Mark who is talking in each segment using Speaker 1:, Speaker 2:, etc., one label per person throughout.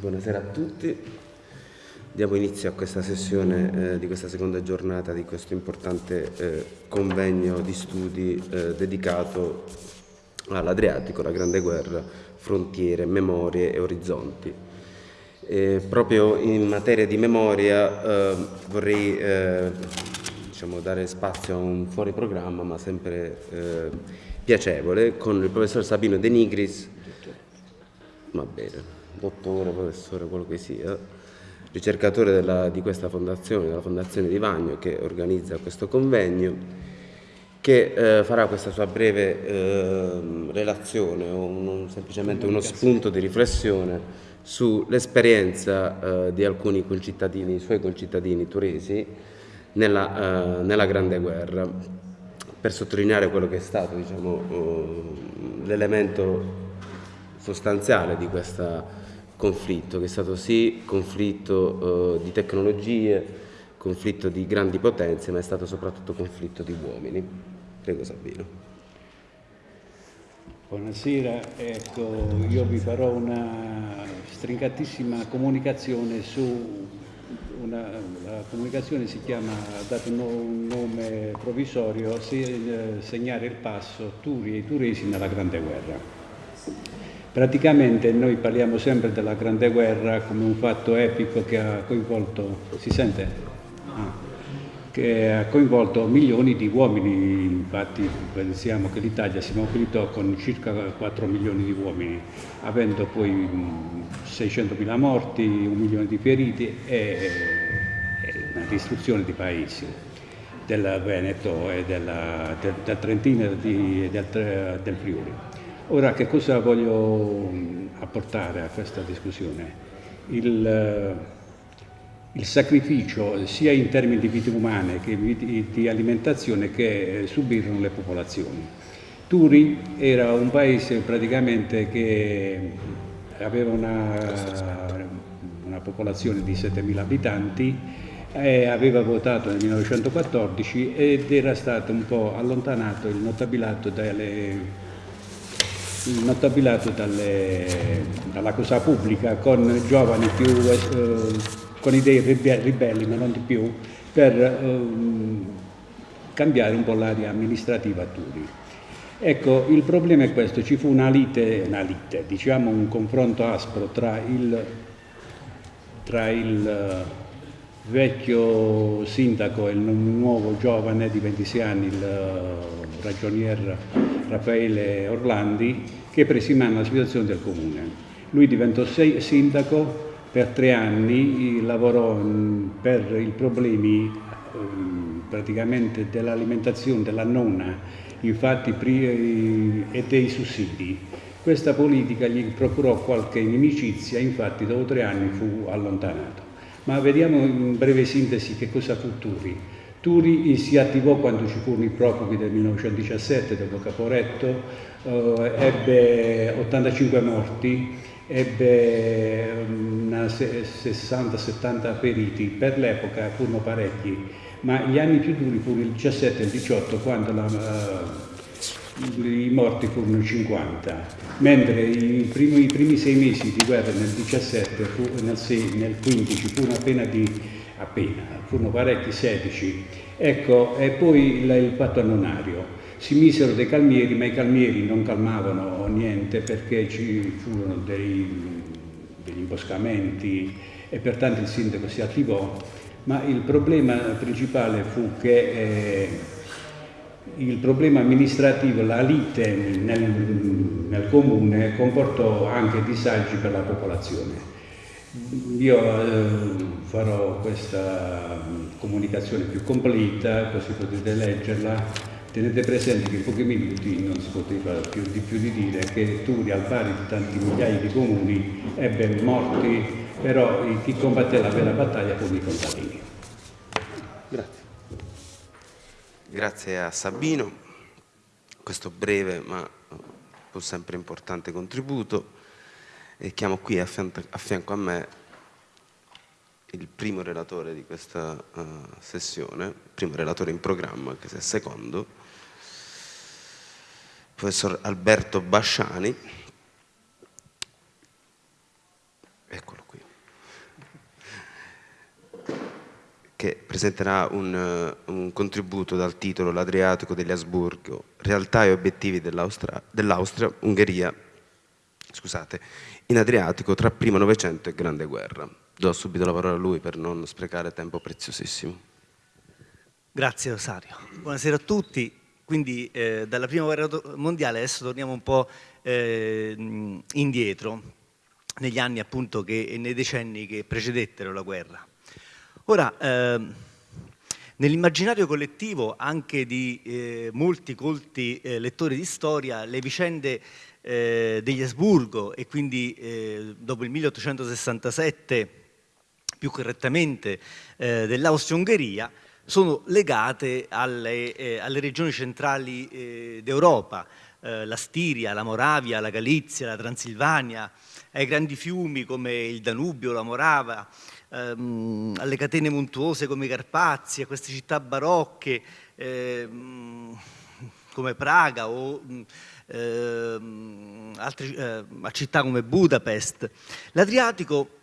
Speaker 1: Buonasera a tutti. Diamo inizio a questa sessione eh, di questa seconda giornata di questo importante eh, convegno di studi eh, dedicato all'Adriatico, la Grande Guerra, frontiere, memorie e orizzonti. E proprio in materia di memoria eh, vorrei eh, diciamo, dare spazio a un fuori programma, ma sempre eh, piacevole, con il professor Sabino De Nigris, va bene, dottore, professore, quello che sia, ricercatore della, di questa fondazione, della Fondazione di Vagno, che organizza questo convegno, che eh, farà questa sua breve eh, relazione o un, semplicemente uno spunto di riflessione sull'esperienza eh, di alcuni concittadini, suoi concittadini turesi, nella, uh, nella Grande Guerra, per sottolineare quello che è stato diciamo, uh, l'elemento sostanziale di questo conflitto, che è stato sì conflitto uh, di tecnologie, conflitto di grandi potenze, ma è stato soprattutto conflitto di uomini. Prego Sabino.
Speaker 2: Buonasera, ecco, io vi farò una stringatissima comunicazione su una, la comunicazione si chiama, ha dato un nome provvisorio, eh, segnare il passo Turi e i turesi nella Grande Guerra. Praticamente noi parliamo sempre della Grande Guerra come un fatto epico che ha coinvolto, si sente? Ah che ha coinvolto milioni di uomini, infatti pensiamo che l'Italia si mobilitò con circa 4 milioni di uomini, avendo poi 600.000 morti, un milione di feriti e, una distruzione di paesi del Veneto e della, del, del, Trentino e del, del Friuli. Ora che cosa voglio apportare a questa discussione? Il, il sacrificio sia in termini di vite umane che di alimentazione che eh, subirono le popolazioni. Turi era un paese praticamente che aveva una, una popolazione di 7.000 abitanti, aveva votato nel 1914 ed era stato un po' allontanato il notabilato dalle il notabilato dalle, dalla cosa pubblica con giovani più eh, con idee ribelli, ma non di più, per ehm, cambiare un po' l'area amministrativa a Turi. Ecco, il problema è questo, ci fu una lite, una lite diciamo un confronto aspro tra il, tra il eh, vecchio sindaco e il nuovo giovane di 26 anni, il eh, ragionier Raffaele Orlandi, che prese in mano la situazione del comune. Lui diventò sindaco per tre anni lavorò mm, per i problemi mm, praticamente dell'alimentazione della nonna, infatti e dei sussidi. Questa politica gli procurò qualche inimicizia, infatti dopo tre anni fu allontanato. Ma vediamo in breve sintesi che cosa fu Turi. Turi si attivò quando ci furono i profughi del 1917 dopo Caporetto, eh, ebbe 85 morti, ebbe 60-70 feriti, per l'epoca furono parecchi, ma gli anni più duri furono il 17 e il 18 quando la, uh, i morti furono 50, mentre i primi, i primi, sei mesi di guerra nel 17 fu, nel, 6, nel 15 furono appena di appena, furono parecchi 16. Ecco, e poi il, il patto annonario si misero dei calmieri, ma i calmieri non calmavano niente perché ci furono dei, degli imboscamenti e pertanto il sindaco si attivò, ma il problema principale fu che eh, il problema amministrativo, la lite nel, nel, comune comportò anche disagi per la popolazione. Io eh, farò questa comunicazione più completa, così potete leggerla Tenete presente che in pochi minuti non si poteva più di più di dire che Turi, al pari di tanti migliaia di comuni, ebbe morti, però chi combatté la vera battaglia furono i contadini.
Speaker 1: Grazie. Grazie a Sabino, questo breve ma pur sempre importante contributo e chiamo qui a fianco a, me il primo relatore di questa uh, sessione, il primo relatore in programma, che è il secondo, professor Alberto Basciani, eccolo qui, che presenterà un, un contributo dal titolo L'Adriatico degli Asburgo, realtà e obiettivi dell'Austria, dell Ungheria, scusate, in Adriatico tra primo Novecento e Grande Guerra. Do subito la parola a lui per non sprecare tempo preziosissimo.
Speaker 3: Grazie Rosario. Buonasera a tutti. Quindi eh, dalla prima guerra mondiale adesso torniamo un po' eh, indietro, negli anni appunto che, e nei decenni che precedettero la guerra. Ora, eh, nell'immaginario collettivo anche di eh, molti colti eh, lettori di storia, le vicende eh, degli Asburgo e quindi dopo il 1867 più correttamente dell'Austria-Ungheria sono legate alle, eh, alle regioni centrali eh, d'Europa, eh, la Stiria, la Moravia, la Galizia, la Transilvania, ai grandi fiumi come il Danubio, la Morava, ehm, alle catene montuose come i Carpazi, a queste città barocche ehm, come Praga o ehm, altre, eh, a città come Budapest. L'Adriatico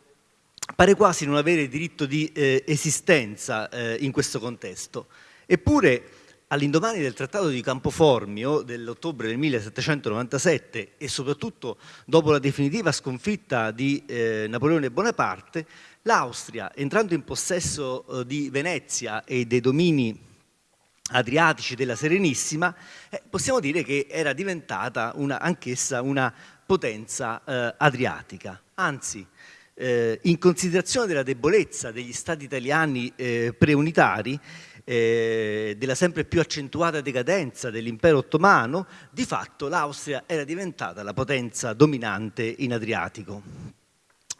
Speaker 3: pare quasi non avere diritto di eh, esistenza eh, in questo contesto. Eppure, all'indomani del Trattato di Campoformio dell'ottobre del 1797 e soprattutto dopo la definitiva sconfitta di eh, Napoleone Bonaparte, l'Austria, entrando in possesso eh, di Venezia e dei domini adriatici della Serenissima, eh, possiamo dire che era diventata anch'essa una potenza eh, adriatica. Anzi, eh, in considerazione della debolezza degli stati italiani eh, preunitari, eh, della sempre più accentuata decadenza dell'impero ottomano, di fatto l'Austria era diventata la potenza dominante in Adriatico.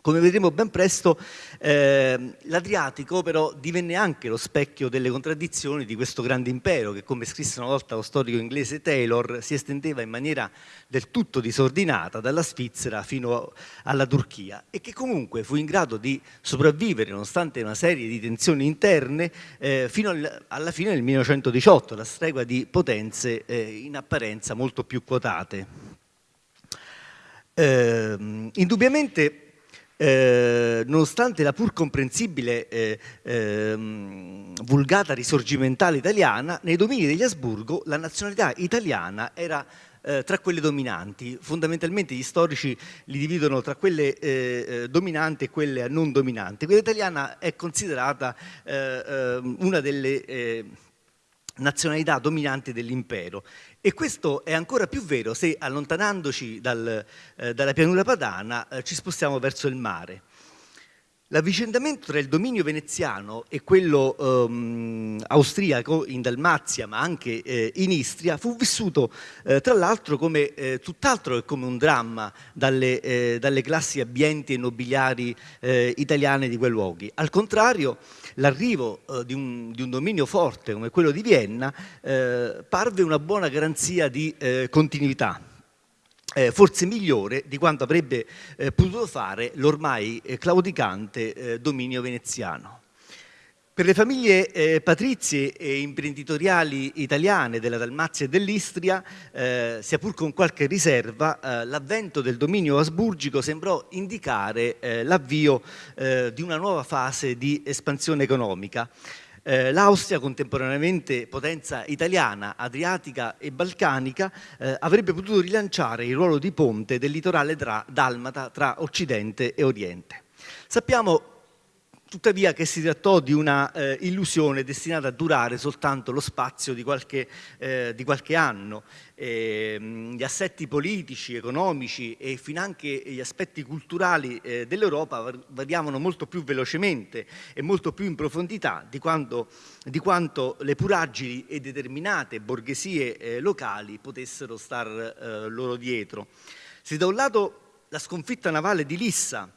Speaker 3: Come vedremo ben presto, eh, l'Adriatico però divenne anche lo specchio delle contraddizioni di questo grande impero che, come scrisse una volta lo storico inglese Taylor, si estendeva in maniera del tutto disordinata dalla Svizzera fino alla Turchia e che comunque fu in grado di sopravvivere nonostante una serie di tensioni interne eh, fino alla fine del 1918, la stregua di potenze eh, in apparenza molto più quotate. Eh, indubbiamente eh, nonostante la pur comprensibile eh, eh, vulgata risorgimentale italiana, nei domini degli Asburgo la nazionalità italiana era eh, tra quelle dominanti. Fondamentalmente gli storici li dividono tra quelle eh, eh, dominanti e quelle non dominanti. Quella italiana è considerata una delle nazionalità dominanti dell'impero e questo è ancora più vero se allontanandoci dal, eh, dalla pianura padana eh, ci spostiamo verso il mare. L'avvicendamento tra il dominio veneziano e quello ehm, austriaco in Dalmazia, ma anche eh, in Istria, fu vissuto eh, tra l'altro come eh, tutt'altro che come un dramma dalle, eh, dalle classi abbienti e nobiliari eh, italiane di quei luoghi. Al contrario, l'arrivo eh, di, di, un dominio forte come quello di Vienna parve una buona garanzia di continuità eh, forse migliore di quanto avrebbe eh, potuto fare l'ormai eh, claudicante eh, dominio veneziano. Per le famiglie eh, patrizie e imprenditoriali italiane della Dalmazia e dell'Istria, eh, sia pur con qualche riserva, l'avvento del dominio asburgico sembrò indicare l'avvio di una nuova fase di espansione economica. Eh, L'Austria, contemporaneamente potenza italiana, adriatica e balcanica, eh, avrebbe potuto rilanciare il ruolo di ponte del litorale tra, dalmata tra Occidente e Oriente. Sappiamo tuttavia che si trattò di una eh, illusione destinata a durare soltanto lo spazio di qualche, eh, di qualche anno. Eh, gli assetti politici, economici e finanche gli aspetti culturali eh, dell'Europa variavano molto più velocemente e molto più in profondità di, quando, di quanto le puragili e determinate borghesie eh, locali potessero star eh, loro dietro. Se da un lato la sconfitta navale di Lissa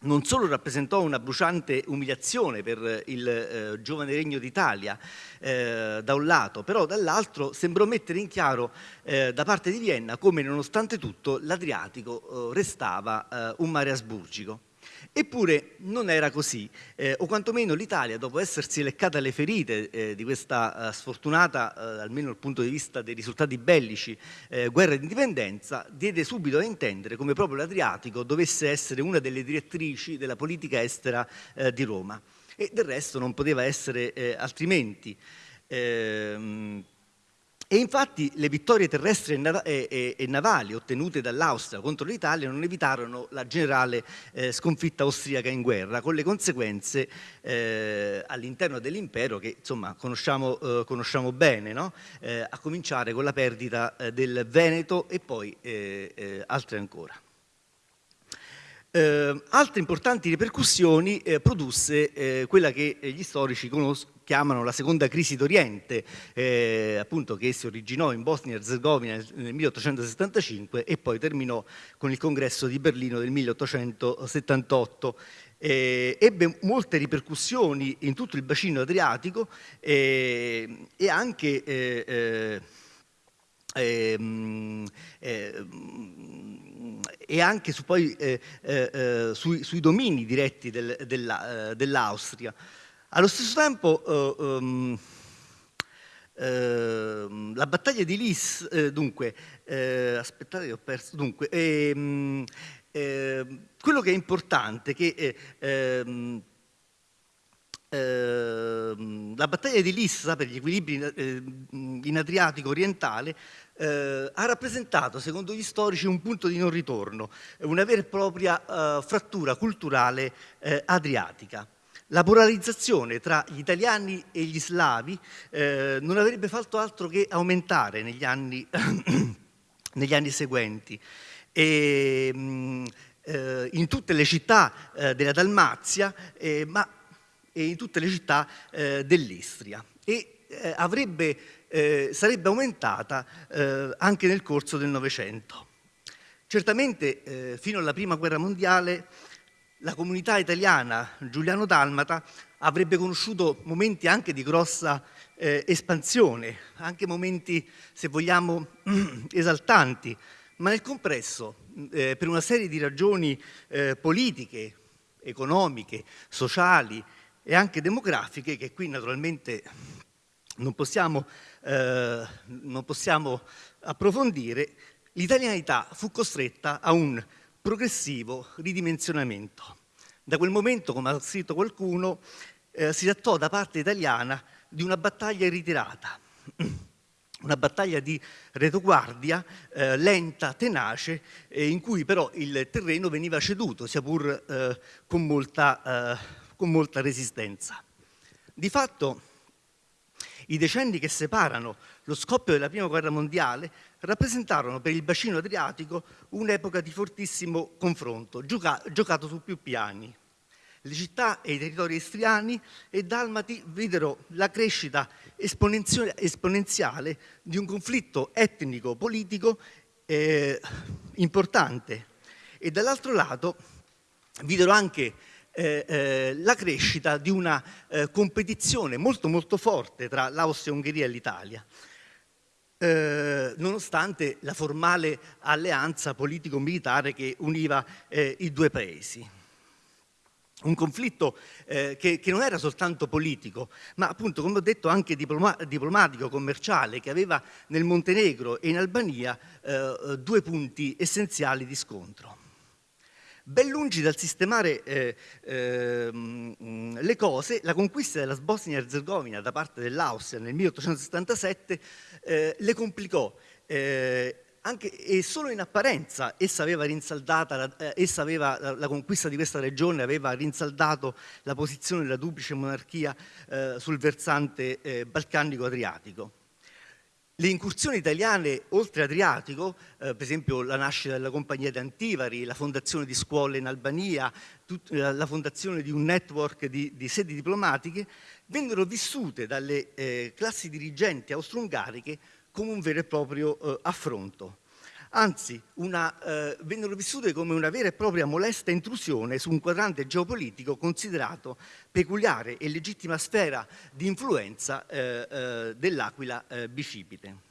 Speaker 3: non solo rappresentò una bruciante umiliazione per il eh, giovane regno d'Italia eh, da un lato, però dall'altro sembrò mettere in chiaro eh, da parte di Vienna come nonostante tutto l'Adriatico eh, restava eh, un mare asburgico. Eppure non era così, eh, o quantomeno l'Italia, dopo essersi leccata le ferite eh, di questa eh, sfortunata, eh, almeno dal punto di vista dei risultati bellici, eh, guerra di indipendenza, diede subito a intendere come proprio l'Adriatico dovesse essere una delle direttrici della politica estera eh, di Roma. E del resto non poteva essere altrimenti. Ehm, e infatti le vittorie terrestri e, navali ottenute dall'Austria contro l'Italia non evitarono la generale eh, sconfitta austriaca in guerra, con le conseguenze eh, all'interno dell'impero che insomma conosciamo, eh, conosciamo bene, no? A cominciare con la perdita del Veneto e poi altre ancora. Altre importanti ripercussioni produsse quella che gli storici chiamano la seconda crisi d'Oriente, eh, appunto che si originò in Bosnia e Herzegovina nel 1875 e poi terminò con il congresso di Berlino del 1878. Eh, ebbe molte ripercussioni in tutto il bacino adriatico eh, e anche eh, ehm, e anche su poi, eh, eh, eh, sui, sui, domini diretti del, della, eh, dell'Austria. Allo stesso tempo um, la battaglia di Lis, eh, dunque, aspettate che ho perso, dunque, ehm, quello che è importante è che ehm, la battaglia di Lissa per gli equilibri in Adriatico orientale eh, ha rappresentato, secondo gli storici, un punto di non ritorno, una vera e propria eh, frattura culturale eh, adriatica. La polarizzazione tra gli italiani e gli slavi eh, non avrebbe fatto altro che aumentare negli anni, negli anni seguenti. E, mh, mm, eh, in tutte le città eh, della Dalmazia, ma e in tutte le città dell'Istria. E avrebbe eh, sarebbe aumentata eh, anche nel corso del Novecento. Certamente eh, fino alla Prima Guerra Mondiale la comunità italiana giuliano-dalmata avrebbe conosciuto momenti anche di grossa eh, espansione, anche momenti, se vogliamo, esaltanti, ma nel complesso, eh, per una serie di ragioni eh, politiche, economiche, sociali e anche demografiche, che qui naturalmente non possiamo, eh, non possiamo approfondire, l'italianità fu costretta a un progressivo ridimensionamento. Da quel momento, come ha scritto qualcuno, eh, si trattò da parte italiana di una battaglia ritirata, una battaglia di retoguardia eh, lenta, tenace, eh, in cui però il terreno veniva ceduto, sia pur eh, con molta, eh, con molta resistenza. Di fatto i decenni che separano lo scoppio della Prima Guerra Mondiale rappresentarono per il bacino adriatico un'epoca di fortissimo confronto, gioca giocato su più piani. Le città e i territori istriani e dalmati videro la crescita esponenziale di un conflitto etnico-politico eh, importante e dall'altro lato videro anche la crescita di una eh, competizione molto molto forte tra l'Austria-Ungheria e l'Italia. Eh, nonostante la formale alleanza politico-militare che univa eh, i due paesi. Un conflitto eh, che, che, non era soltanto politico, ma appunto, come ho detto, anche diploma diplomatico, commerciale, che aveva nel Montenegro e in Albania due punti essenziali di scontro. Ben lungi dal sistemare eh, eh, le cose, la conquista della Bosnia-Herzegovina da parte dell'Austria nel 1877 eh, le complicò. Eh, anche, e solo in apparenza essa aveva rinsaldata, eh, essa aveva, la, la, conquista di questa regione aveva rinsaldato la posizione della duplice monarchia eh, sul versante balcanico-adriatico. Le incursioni italiane oltre Adriatico, eh, per esempio la nascita della compagnia d'Antivari, la fondazione di scuole in Albania, eh, la fondazione di un network di, di sedi diplomatiche, vennero vissute dalle eh, classi dirigenti austro-ungariche come un vero e proprio eh, affronto anzi una, eh, vennero vissute come una vera e propria molesta intrusione su un quadrante geopolitico considerato peculiare e legittima sfera di influenza eh, eh, dell'Aquila eh, bicipite.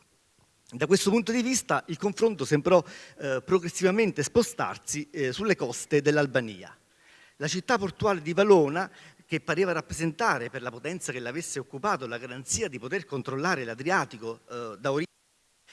Speaker 3: Da questo punto di vista il confronto sembrò eh, progressivamente spostarsi eh, sulle coste dell'Albania. La città portuale di Valona che pareva rappresentare per la potenza che l'avesse occupato la garanzia di poter controllare l'Adriatico eh, da origine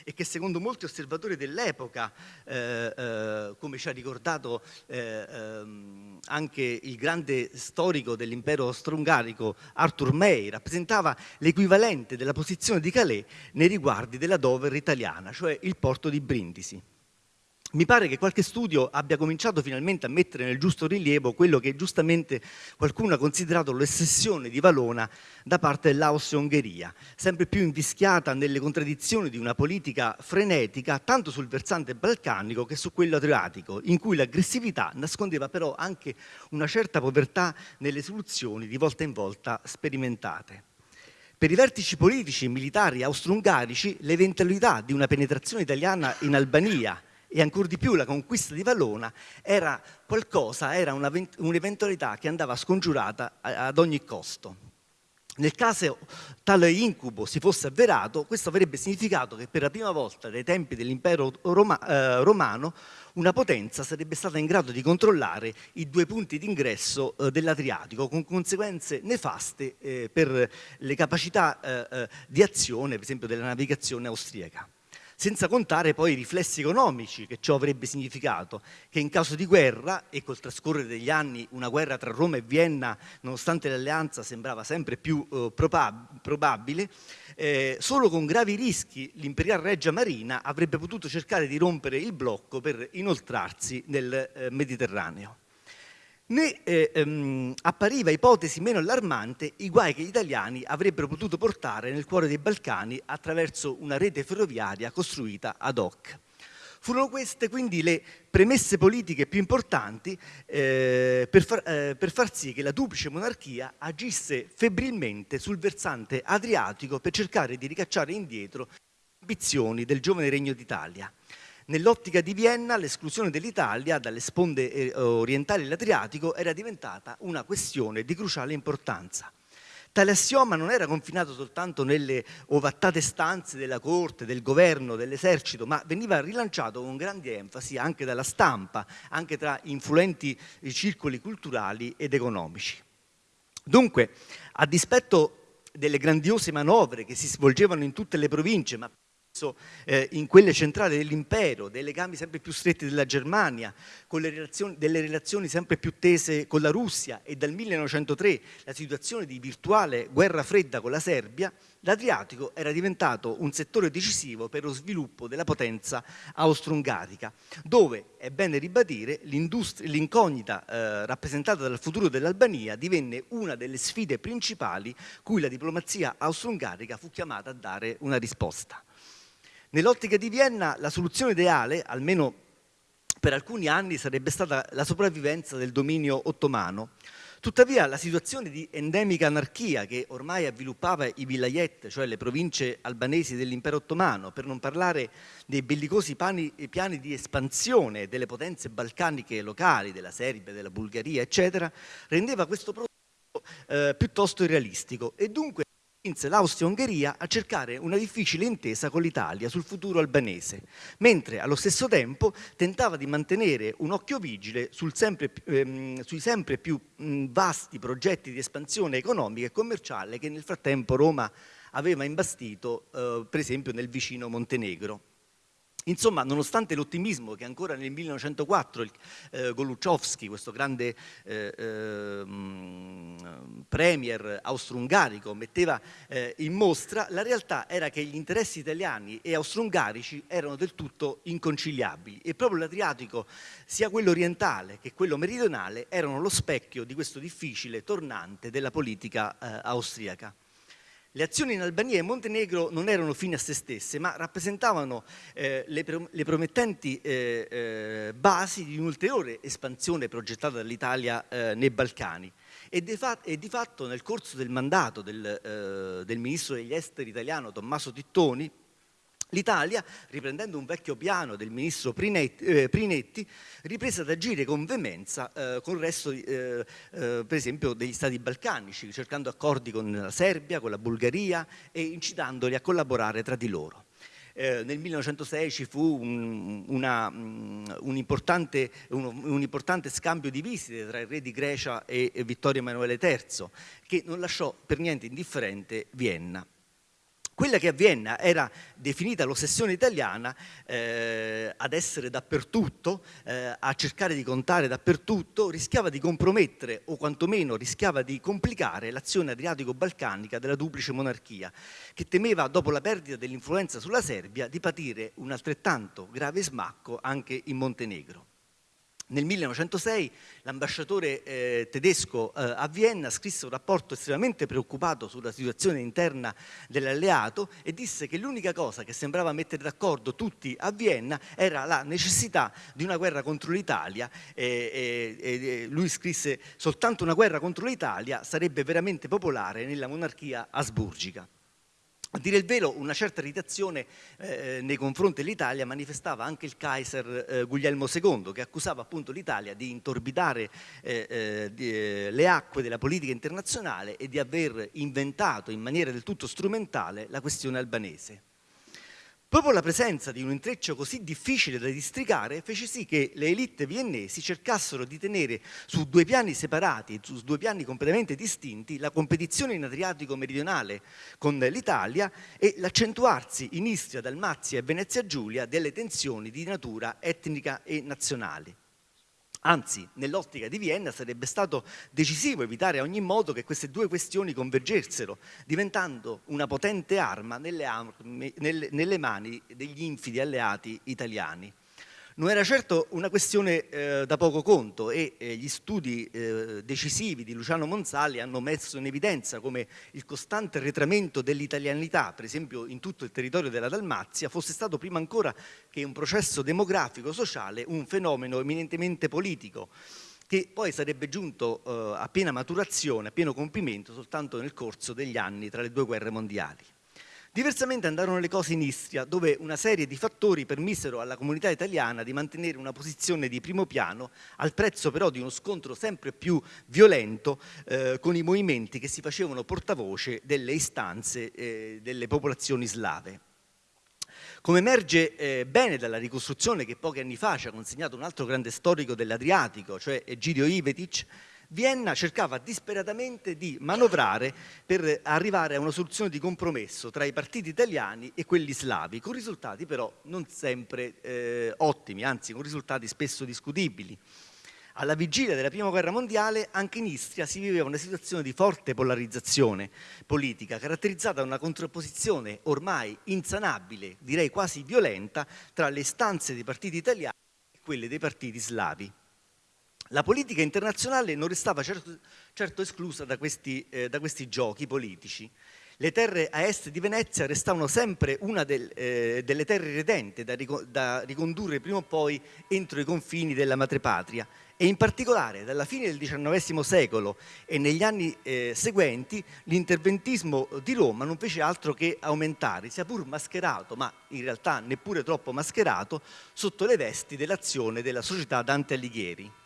Speaker 3: e che secondo molti osservatori dell'epoca, eh, eh, come ci ha ricordato eh, ehm, anche il grande storico dell'impero austro-ungarico Arthur May, rappresentava l'equivalente della posizione di Calais nei riguardi della Dover italiana, cioè il porto di Brindisi. Mi pare che qualche studio abbia cominciato finalmente a mettere nel giusto rilievo quello che giustamente qualcuno ha considerato l'ossessione di Valona da parte dell'Austria-Ungheria, sempre più invischiata nelle contraddizioni di una politica frenetica tanto sul versante balcanico che su quello adriatico, in cui l'aggressività nascondeva però anche una certa povertà nelle soluzioni di volta in volta sperimentate. Per i vertici politici e militari austro-ungarici l'eventualità di una penetrazione italiana in Albania e ancora di più la conquista di Valona era qualcosa, era un'eventualità che andava scongiurata ad ogni costo. Nel caso tale incubo si fosse avverato, questo avrebbe significato che per la prima volta dai tempi dell'impero Roma, eh, romano una potenza sarebbe stata in grado di controllare i due punti d'ingresso eh, dell'Adriatico con conseguenze nefaste eh, per le capacità eh, eh, di azione, per esempio, della navigazione austriaca senza contare poi i riflessi economici che ciò avrebbe significato, che in caso di guerra, e col trascorrere degli anni una guerra tra Roma e Vienna, nonostante l'alleanza sembrava sempre più eh, probab probabile, eh, solo con gravi rischi l'imperial Reggia Marina avrebbe potuto cercare di rompere il blocco per inoltrarsi nel eh, Mediterraneo né eh, ehm, appariva ipotesi meno allarmante i guai che gli italiani avrebbero potuto portare nel cuore dei Balcani attraverso una rete ferroviaria costruita ad hoc. Furono queste quindi le premesse politiche più importanti eh, per, far, eh, per, far, sì che la duplice monarchia agisse febbrilmente sul versante adriatico per cercare di ricacciare indietro le ambizioni del giovane regno d'Italia. Nell'ottica di Vienna l'esclusione dell'Italia dalle sponde eh, orientali dell'Adriatico era diventata una questione di cruciale importanza. Tale assioma non era confinato soltanto nelle ovattate stanze della corte, del governo, dell'esercito, ma veniva rilanciato con grande enfasi anche dalla stampa, anche tra influenti circoli culturali ed economici. Dunque, a dispetto delle grandiose manovre che si svolgevano in tutte le province, ma eh, in quelle centrali dell'impero, dei legami sempre più stretti della Germania, relazioni, delle relazioni sempre più tese con la Russia e dal 1903 la situazione di virtuale guerra fredda con la Serbia, l'Adriatico era diventato un settore decisivo per lo sviluppo della potenza austro-ungarica, dove, è bene ribadire, l'incognita eh, rappresentata dal futuro dell'Albania divenne una delle sfide principali cui la diplomazia austro-ungarica fu chiamata a dare una risposta. Nell'ottica di Vienna la soluzione ideale, almeno per alcuni anni, sarebbe stata la sopravvivenza del dominio ottomano. Tuttavia la situazione di endemica anarchia che ormai avviluppava i vilayet, cioè le province albanesi dell'impero ottomano, per non parlare dei bellicosi piani, piani di espansione delle potenze balcaniche locali, della Serbia, della Bulgaria, eccetera, rendeva questo prodotto eh, piuttosto irrealistico e dunque spinse l'Austria-Ungheria a cercare una difficile intesa con l'Italia sul futuro albanese, mentre allo stesso tempo tentava di mantenere un occhio vigile sempre, ehm, sui sempre più mh, vasti progetti di espansione economica e commerciale che nel frattempo Roma aveva imbastito, eh, per esempio, nel vicino Montenegro. Insomma, nonostante l'ottimismo che ancora nel 1904 eh, Goluchowski, questo grande eh, eh, premier austro-ungarico, metteva eh, in mostra, la realtà era che gli interessi italiani e austro-ungarici erano del tutto inconciliabili e proprio l'Adriatico, sia quello orientale che quello meridionale, erano lo specchio di questo difficile tornante della politica eh, austriaca. Le azioni in Albania e Montenegro non erano fine a se stesse, ma rappresentavano eh, le, le, promettenti eh, eh, basi di un'ulteriore espansione progettata dall'Italia eh, nei Balcani. E di, e di, fatto nel corso del mandato del, eh, del ministro degli esteri italiano Tommaso Tittoni, L'Italia, riprendendo un vecchio piano del ministro Prinetti, eh, riprese ad agire con veemenza eh, con il resto, eh, eh, per esempio, degli stati balcanici, cercando accordi con la Serbia, con la Bulgaria e incitandoli a collaborare tra di loro. eh, nel 1906 ci fu un, una, mm, un, importante, un, un, importante, scambio di visite tra il re di Grecia e, e Vittorio Emanuele III, che non lasciò per niente indifferente Vienna. Quella che a Vienna era definita l'ossessione italiana, eh, ad essere dappertutto, eh, a cercare di contare dappertutto, rischiava di compromettere o quantomeno rischiava di complicare l'azione adriatico-balcanica della duplice monarchia, che temeva, dopo la perdita dell'influenza sulla Serbia, di patire un altrettanto grave smacco anche in Montenegro. Nel 1906 l'ambasciatore eh, tedesco eh, a Vienna scrisse un rapporto estremamente preoccupato sulla situazione interna dell'alleato e disse che l'unica cosa che sembrava mettere d'accordo tutti a Vienna era la necessità di una guerra contro l'Italia. Eh, lui scrisse soltanto una guerra contro l'Italia sarebbe veramente popolare nella monarchia asburgica. A dire il vero, una certa irritazione eh, nei confronti dell'Italia manifestava anche il Kaiser eh, Guglielmo II, che accusava appunto l'Italia di intorbidare eh, eh di, eh, le acque della politica internazionale e di aver inventato in maniera del tutto strumentale la questione albanese. Proprio la presenza di un intreccio così difficile da districare fece sì che le elite viennesi cercassero di tenere su due piani separati, su due piani completamente distinti, la competizione in Adriatico meridionale con l'Italia e l'accentuarsi in Istria, Dalmazia e Venezia Giulia delle tensioni di natura etnica e nazionale. Anzi, nell'ottica di Vienna sarebbe stato decisivo evitare a ogni modo che queste due questioni convergessero, diventando una potente arma nelle, armi, nelle, nelle mani degli infidi alleati italiani. Non era certo una questione eh, da poco conto e eh, gli studi eh, decisivi di Luciano Monzali hanno messo in evidenza come il costante arretramento dell'italianità, per esempio in tutto il territorio della Dalmazia, fosse stato prima ancora che un processo demografico-sociale un fenomeno eminentemente politico che poi sarebbe giunto eh, a piena maturazione, a pieno compimento soltanto nel corso degli anni tra le due guerre mondiali. Diversamente andarono le cose in Istria, dove una serie di fattori permisero alla comunità italiana di mantenere una posizione di primo piano, al prezzo però di uno scontro sempre più violento eh, con i movimenti che si facevano portavoce delle istanze eh, delle popolazioni slave. Come emerge eh, bene dalla ricostruzione che pochi anni fa ci ha consegnato un altro grande storico dell'Adriatico, cioè Egidio Ivetic, Vienna cercava disperatamente di manovrare per arrivare a una soluzione di compromesso tra i partiti italiani e quelli slavi, con risultati però non sempre eh, ottimi, anzi con risultati spesso discutibili. Alla vigilia della Prima Guerra Mondiale anche in Istria si viveva una situazione di forte polarizzazione politica, caratterizzata da una contrapposizione ormai insanabile, direi quasi violenta, tra le istanze dei partiti italiani e quelle dei partiti slavi. La politica internazionale non restava certo, certo esclusa da questi, eh, da questi, giochi politici. Le terre a est di Venezia restavano sempre una del, eh, delle terre redente da, da, ricondurre prima o poi entro i confini della madrepatria e in particolare dalla fine del XIX secolo e negli anni eh, seguenti l'interventismo di Roma non fece altro che aumentare, sia pur mascherato, ma in realtà neppure troppo mascherato, sotto le vesti dell'azione della società Dante Alighieri.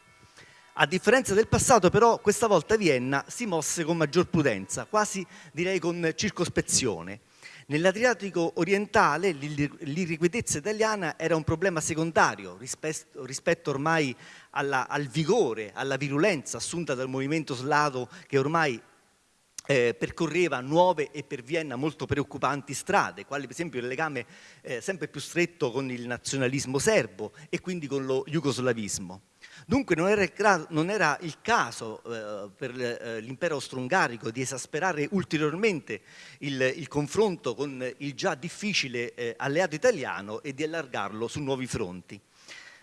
Speaker 3: A differenza del passato però questa volta Vienna si mosse con maggior prudenza, quasi direi con circospezione. Nell'Adriatico orientale l'irrequietezza italiana era un problema secondario rispetto, rispetto ormai alla, al vigore, alla virulenza assunta dal movimento slavo che ormai eh, percorreva nuove e per Vienna molto preoccupanti strade, quali per esempio il legame eh, sempre più stretto con il nazionalismo serbo e quindi con lo jugoslavismo. Dunque non era, non era il caso eh, per eh, l'impero austro-ungarico di esasperare ulteriormente il, il, confronto con il già difficile eh, alleato italiano e di allargarlo su nuovi fronti.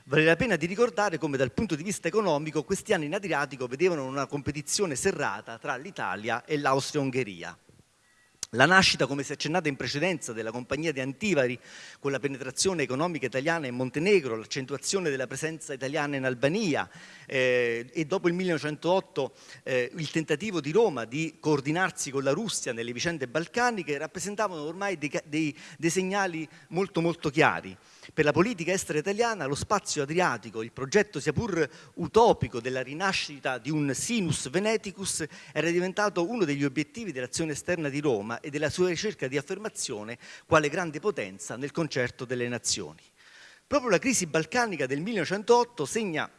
Speaker 3: Vale la pena di ricordare come dal punto di vista economico questi anni in Adriatico vedevano una competizione serrata tra l'Italia e l'Austria-Ungheria. La nascita, come si è accennato in precedenza, della compagnia di Antivari con la penetrazione economica italiana in Montenegro, l'accentuazione della presenza italiana in Albania eh, e dopo il 1908 eh, il tentativo di Roma di coordinarsi con la Russia nelle vicende balcaniche rappresentavano ormai dei, dei, dei segnali molto molto chiari. Per la politica estera italiana lo spazio adriatico, il progetto sia pur utopico della rinascita di un sinus veneticus era diventato uno degli obiettivi dell'azione esterna di Roma e della sua ricerca di affermazione quale grande potenza nel concerto delle nazioni. Proprio la crisi balcanica del 1908 segna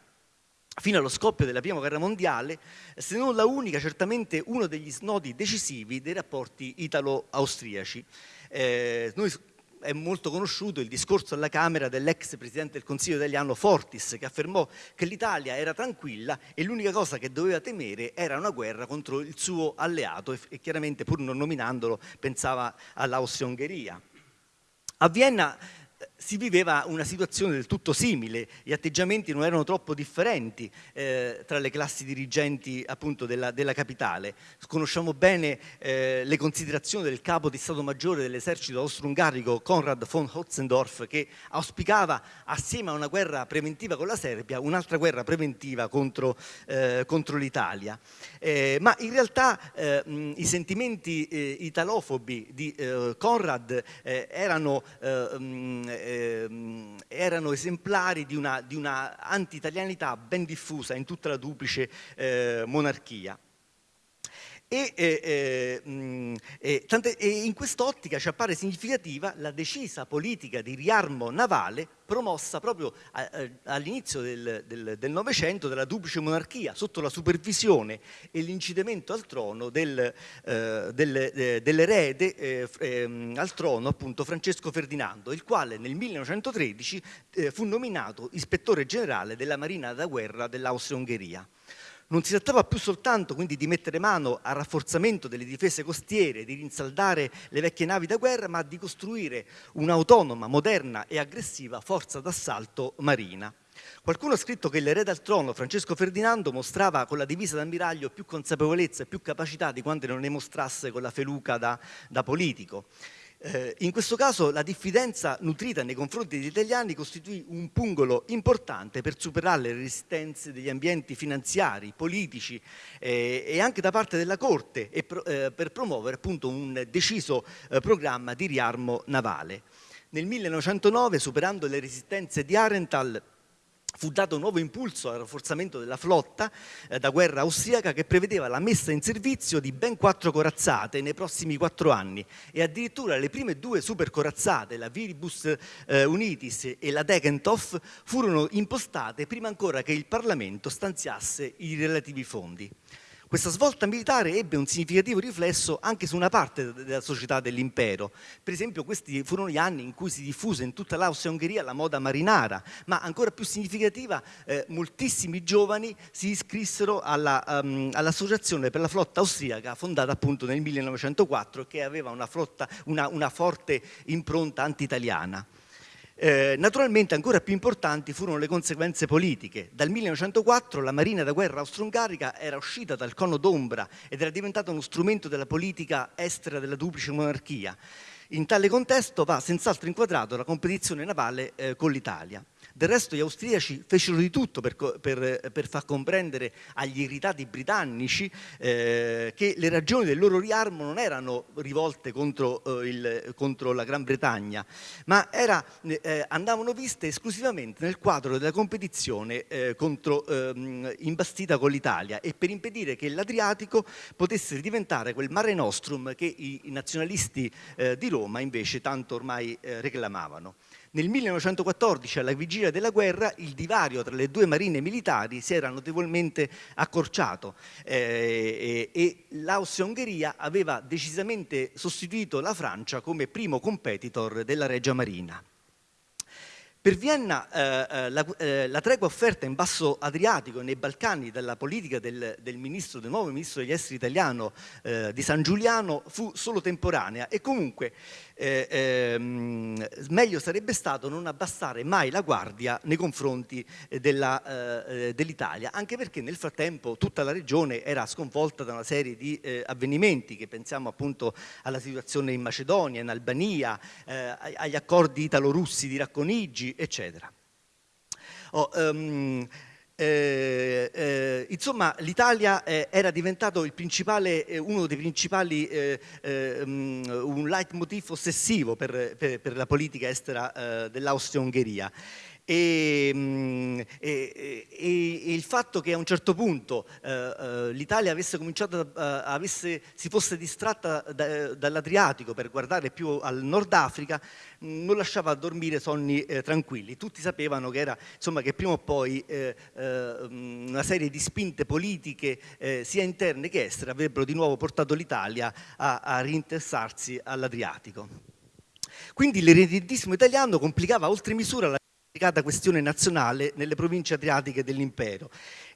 Speaker 3: fino allo scoppio della Prima Guerra Mondiale, se non la unica, certamente uno degli snodi decisivi dei rapporti italo-austriaci. Eh, noi è molto conosciuto il discorso alla Camera dell'ex Presidente del Consiglio italiano Fortis che affermò che l'Italia era tranquilla e l'unica cosa che doveva temere era una guerra contro il suo alleato e, chiaramente pur non nominandolo pensava all'Austria-Ungheria. A Vienna si viveva una situazione del tutto simile, gli atteggiamenti non erano troppo differenti eh, tra le classi dirigenti appunto della, della capitale. Conosciamo bene eh, le considerazioni del capo di Stato Maggiore dell'esercito austro-ungarico Konrad von Hotzendorf che auspicava assieme a una guerra preventiva con la Serbia un'altra guerra preventiva contro, eh, contro l'Italia. Eh, ma in realtà eh, mh, i sentimenti eh, italofobi di Konrad erano mh, ehm, erano esemplari di una, di una anti-italianità ben diffusa in tutta la duplice eh, monarchia. E, eh, eh, tante, e, in quest'ottica ci appare significativa la decisa politica di riarmo navale promossa proprio all'inizio del Novecento della duplice monarchia sotto la supervisione e l'incitamento al trono del, eh, del, eh, dell'erede eh, ehm, al trono appunto Francesco Ferdinando il quale nel 1913 eh, fu nominato ispettore generale della Marina da guerra dell'Austria-Ungheria. Non si trattava più soltanto quindi di mettere mano al rafforzamento delle difese costiere, di rinsaldare le vecchie navi da guerra, ma di costruire un'autonoma, moderna e aggressiva forza d'assalto marina. Qualcuno ha scritto che l'erede al trono, Francesco Ferdinando, mostrava con la divisa d'ammiraglio più consapevolezza e più capacità di quante non ne mostrasse con la feluca da, da politico. Eh, in questo caso la diffidenza nutrita nei confronti degli italiani costituì un pungolo importante per superare le resistenze degli ambienti finanziari, politici eh, e anche da parte della Corte e pro, eh, per promuovere appunto un deciso eh, programma di riarmo navale. Nel 1909, superando le resistenze di Arenthal, fu dato nuovo impulso al rafforzamento della flotta eh, da guerra austriaca che prevedeva la messa in servizio di ben quattro corazzate nei prossimi quattro anni e addirittura le prime due supercorazzate, la Viribus eh, Unitis e la Degentoff, furono impostate prima ancora che il Parlamento stanziasse i relativi fondi. Questa svolta militare ebbe un significativo riflesso anche su una parte della società dell'impero. Per esempio questi furono gli anni in cui si diffuse in tutta l'Austria-Ungheria la moda marinara, ma ancora più significativa, eh, moltissimi giovani si iscrissero all'Associazione um, all per la flotta austriaca fondata appunto nel 1904 che aveva una, flotta, una, una forte impronta anti-italiana. Eh, naturalmente ancora più importanti furono le conseguenze politiche. Dal 1904 la marina da guerra austro-ungarica era uscita dal cono d'ombra ed era diventata uno strumento della politica estera della duplice monarchia. In tale contesto va senz'altro inquadrato la competizione navale eh, con l'Italia. Del resto gli austriaci fecero di tutto per, per, per far comprendere agli irritati britannici eh, che le ragioni del loro riarmo non erano rivolte contro, eh, il, contro la Gran Bretagna, ma era, eh, andavano viste esclusivamente nel quadro della competizione eh, contro, ehm, imbastita con l'Italia e per impedire che l'Adriatico potesse diventare quel mare nostrum che i, i nazionalisti eh, di Roma invece tanto ormai eh, reclamavano. Nel 1914, alla vigilia della guerra, il divario tra le due marine militari si era notevolmente accorciato eh, e, l'Austria-Ungheria aveva decisamente sostituito la Francia come primo competitor della Regia Marina. Per Vienna eh, eh, la, eh, la, tregua offerta in basso Adriatico e nei Balcani dalla politica del, del, ministro, del nuovo ministro degli esteri italiano eh, di San Giuliano fu solo temporanea e comunque eh, ehm, meglio sarebbe stato non abbassare mai la guardia nei confronti eh, dell'Italia, dell anche perché nel frattempo tutta la regione era sconvolta da una serie di avvenimenti che pensiamo appunto alla situazione in Macedonia, in Albania, agli accordi italo-russi di Racconigi, eccetera. Oh, um, Eh, eh, insomma, l'Italia eh, era diventato eh, uno dei principali, um, un leitmotiv ossessivo per, per, per la politica estera dell'Austria-Ungheria. E, mm, e, e, il fatto che a un certo punto eh, eh, l'Italia avesse cominciato, eh, avesse, si fosse distratta da, dall'Adriatico per guardare più al Nord Africa mm, non lasciava dormire sonni eh, tranquilli. Tutti sapevano che, era, insomma, che prima o poi eh, eh, mm, una serie di spinte politiche sia interne che estere avrebbero di nuovo portato l'Italia a, a rinteressarsi all'Adriatico. Quindi l'eredentismo italiano complicava oltre misura la questione nazionale nelle province adriatiche dell'impero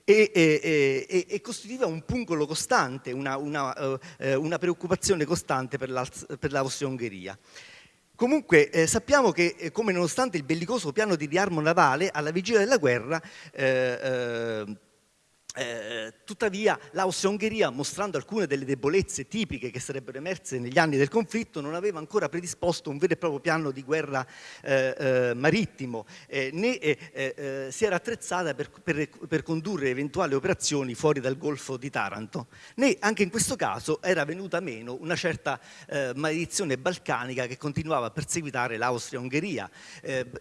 Speaker 3: e, e, e, costituiva un pungolo costante, una, una, uh, una preoccupazione costante per l'Austria-Ungheria. Comunque eh, sappiamo che eh, come nonostante il bellicoso piano di riarmo navale alla vigilia della guerra eh, eh eh, tuttavia l'Austria-Ungheria, mostrando alcune delle debolezze tipiche che sarebbero emerse negli anni del conflitto, non aveva ancora predisposto un vero e proprio piano di guerra eh, eh, marittimo, eh, né eh, si era attrezzata per, per, per, condurre eventuali operazioni fuori dal Golfo di Taranto, né anche in questo caso era venuta meno una certa maledizione balcanica che continuava a perseguitare l'Austria-Ungheria.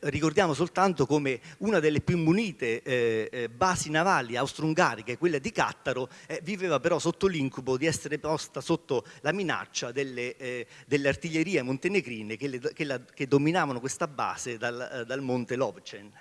Speaker 3: ricordiamo soltanto come una delle più munite basi navali austro-ungariche che quella di Cattaro, eh, viveva però sotto l'incubo di essere posta sotto la minaccia delle, eh, delle artiglierie montenegrine che, le, che, la, che, dominavano questa base dal, eh, dal monte Lovcen.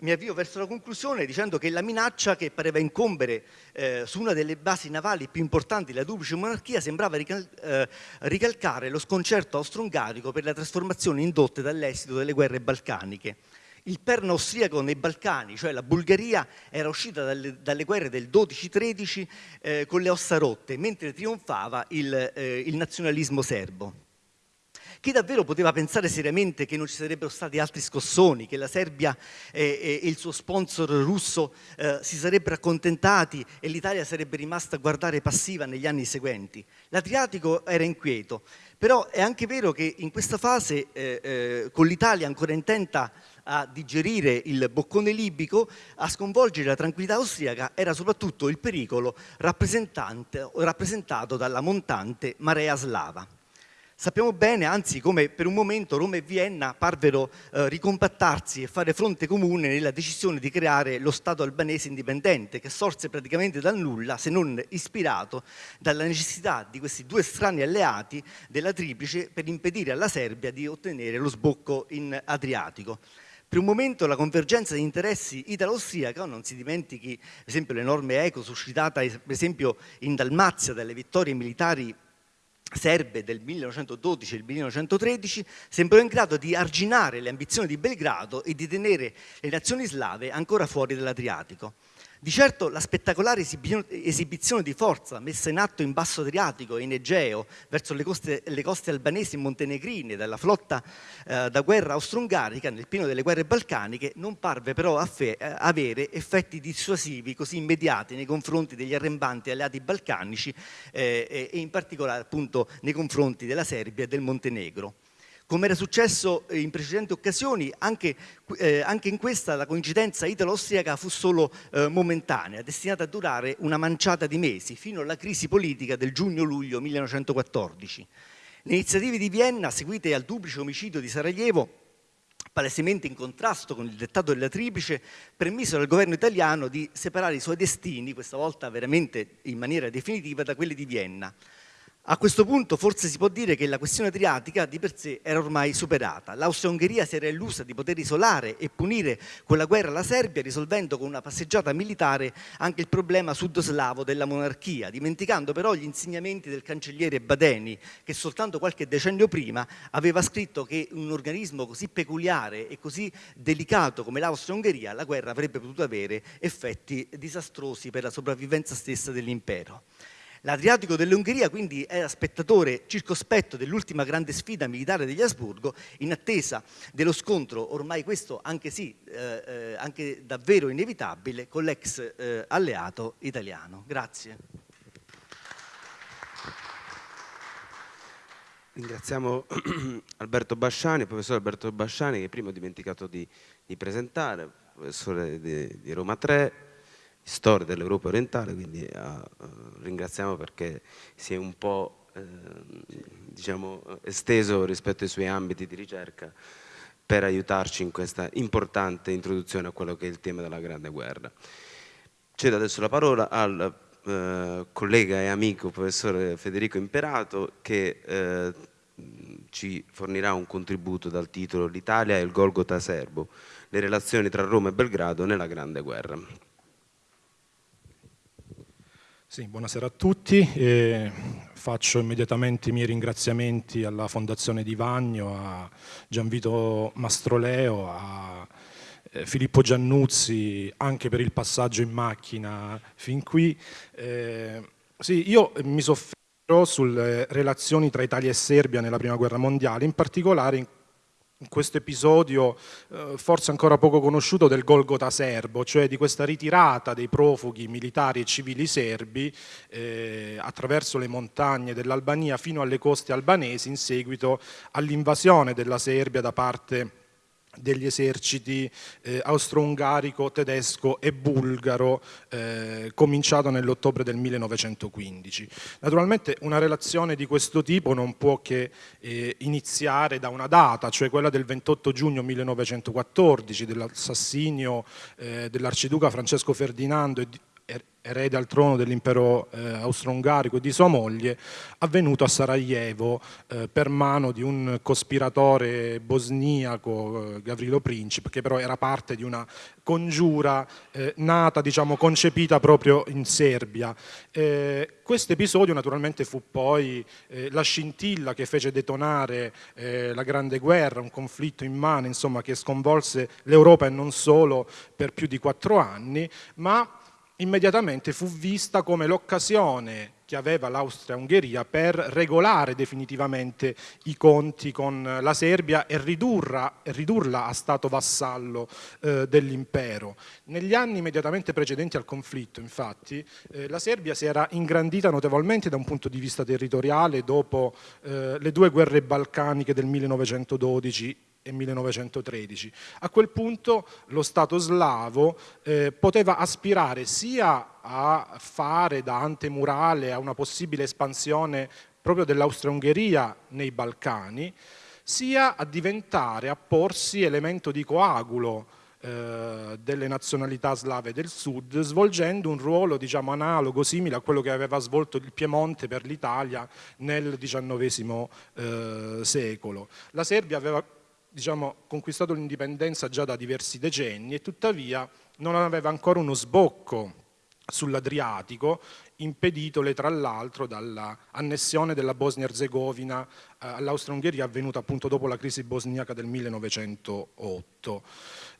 Speaker 3: Mi avvio verso la conclusione dicendo che la minaccia che pareva incombere eh, su una delle basi navali più importanti della duplice monarchia sembrava rical eh, ricalcare lo sconcerto austro-ungarico per le trasformazioni indotte dall'esito delle guerre balcaniche il perno austriaco nei Balcani, cioè la Bulgaria, era uscita dalle, dalle guerre del 12-13 eh, con le ossa rotte, mentre trionfava il, eh, il nazionalismo serbo. Chi davvero poteva pensare seriamente che non ci sarebbero stati altri scossoni, che la Serbia e, e il suo sponsor russo eh, si sarebbero accontentati e l'Italia sarebbe rimasta a guardare passiva negli anni seguenti? L'Adriatico era inquieto, però è anche vero che in questa fase, eh, eh, con l'Italia ancora intenta a digerire il boccone libico, a sconvolgere la tranquillità austriaca era soprattutto il pericolo rappresentato dalla montante marea slava. Sappiamo bene, anzi, come per un momento Roma e Vienna parvero eh, ricompattarsi e fare fronte comune nella decisione di creare lo Stato albanese indipendente, che sorse praticamente dal nulla, se non ispirato dalla necessità di questi due strani alleati della Triplice per impedire alla Serbia di ottenere lo sbocco in Adriatico. Per un momento la convergenza di interessi italo-austriaca, non si dimentichi per esempio l'enorme eco suscitata per esempio in Dalmazia dalle vittorie militari serbe del 1912 e del 1913 sembrò in grado di arginare le ambizioni di Belgrado e di tenere le nazioni slave ancora fuori dall'Adriatico. Di certo la spettacolare esibizione di forza messa in atto in Basso Adriatico e in Egeo verso le coste, le coste albanesi e montenegrine dalla flotta eh, da guerra austro-ungarica nel pieno delle guerre balcaniche non parve però eh, avere effetti dissuasivi così immediati nei confronti degli arrembanti alleati balcanici eh, e in particolare appunto nei confronti della Serbia e del Montenegro. Come era successo in precedenti occasioni, anche, eh, anche in questa la coincidenza italo-austriaca fu solo eh, momentanea, destinata a durare una manciata di mesi, fino alla crisi politica del giugno-luglio 1914. Le iniziative di Vienna, seguite al duplice omicidio di Sarajevo, palesemente in contrasto con il dettato della Triplice, permisero al governo italiano di separare i suoi destini, questa volta veramente in maniera definitiva, da quelli di Vienna. A questo punto forse si può dire che la questione adriatica di per sé era ormai superata. L'Austria-Ungheria si era illusa di poter isolare e punire con la guerra la Serbia, risolvendo con una passeggiata militare anche il problema sud-slavo della monarchia, dimenticando però gli insegnamenti del cancelliere Badeni, che soltanto qualche decennio prima aveva scritto che un organismo così peculiare e così delicato come l'Austria-Ungheria, la guerra avrebbe potuto avere effetti disastrosi per la sopravvivenza stessa dell'impero. L'Adriatico dell'Ungheria quindi era spettatore circospetto dell'ultima grande sfida militare degli Asburgo in attesa dello scontro, ormai questo anche sì, eh, eh, anche davvero inevitabile, con l'ex eh, alleato italiano. Grazie.
Speaker 1: Ringraziamo Alberto Basciani, il professor Alberto Basciani che prima ho dimenticato di, di presentare, professore di, di Roma 3, storia dell'Europa orientale, quindi uh, ringraziamo perché si è un po' eh, diciamo, esteso rispetto ai suoi ambiti di ricerca per aiutarci in questa importante introduzione a quello che è il tema della Grande Guerra. Cedo adesso la parola al eh, collega e amico professore Federico Imperato che eh, ci fornirà un contributo dal titolo L'Italia e il Golgota Serbo, le relazioni tra Roma e Belgrado nella Grande Guerra.
Speaker 4: Sì, buonasera a tutti. Eh, faccio immediatamente i miei ringraziamenti alla Fondazione Di Vagno, a Gianvito Mastroleo, a eh, Filippo Giannuzzi anche per il passaggio in macchina fin qui. Eh, sì, io mi soffermo sulle relazioni tra Italia e Serbia nella Prima Guerra Mondiale, in particolare in in questo episodio eh, forse ancora poco conosciuto del Golgota serbo, cioè di questa ritirata dei profughi militari e civili serbi eh, attraverso le montagne dell'Albania fino alle coste albanesi in seguito all'invasione della Serbia da parte degli eserciti eh, austro-ungarico, tedesco e bulgaro eh, cominciato nell'ottobre del 1915. Naturalmente una relazione di questo tipo non può che eh, iniziare da una data, cioè quella del 28 giugno 1914 dell'assassinio eh, dell'arciduca Francesco Ferdinando e di, erede al trono dell'impero eh, austro-ungarico e di sua moglie, avvenuto a Sarajevo eh, per mano di un cospiratore bosniaco, eh, Gavrilo Princip, che però era parte di una congiura eh, nata, diciamo, concepita proprio in Serbia. Eh, questo episodio naturalmente fu poi eh, la scintilla che fece detonare la Grande Guerra, un conflitto immane, insomma, che sconvolse l'Europa e non solo per più di quattro anni, ma immediatamente fu vista come l'occasione che aveva l'Austria-Ungheria per regolare definitivamente i conti con la Serbia e ridurla, ridurla a stato vassallo eh, dell'impero. Negli anni immediatamente precedenti al conflitto, infatti, eh, la Serbia si era ingrandita notevolmente da un punto di vista territoriale dopo eh, le due guerre balcaniche del 1912 e 1913. A quel punto lo Stato slavo eh, poteva aspirare sia a fare da antemurale a una possibile espansione proprio dell'Austria-Ungheria nei Balcani, sia a diventare, a porsi elemento di coagulo eh, delle nazionalità slave del sud, svolgendo un ruolo diciamo, analogo, simile a quello che aveva svolto il Piemonte per l'Italia nel XIX eh, secolo. La Serbia aveva diciamo, conquistato l'indipendenza già da diversi decenni e tuttavia non aveva ancora uno sbocco sull'Adriatico, impeditole tra l'altro dall'annessione della Bosnia-Herzegovina eh, all'Austria-Ungheria avvenuta appunto dopo la crisi bosniaca del 1908.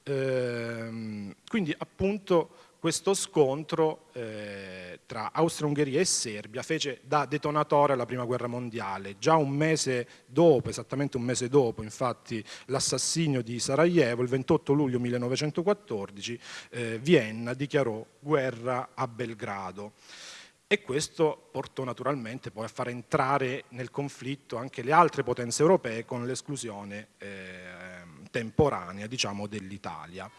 Speaker 4: Ehm, quindi appunto questo scontro eh, tra Austria-Ungheria e Serbia fece da detonatore alla Prima Guerra Mondiale. Già un mese dopo, esattamente un mese dopo, infatti, l'assassinio di Sarajevo, il 28 luglio 1914, eh, Vienna dichiarò guerra a Belgrado. E questo portò naturalmente poi a far entrare nel conflitto anche le altre potenze europee con l'esclusione eh, temporanea diciamo, dell'Italia.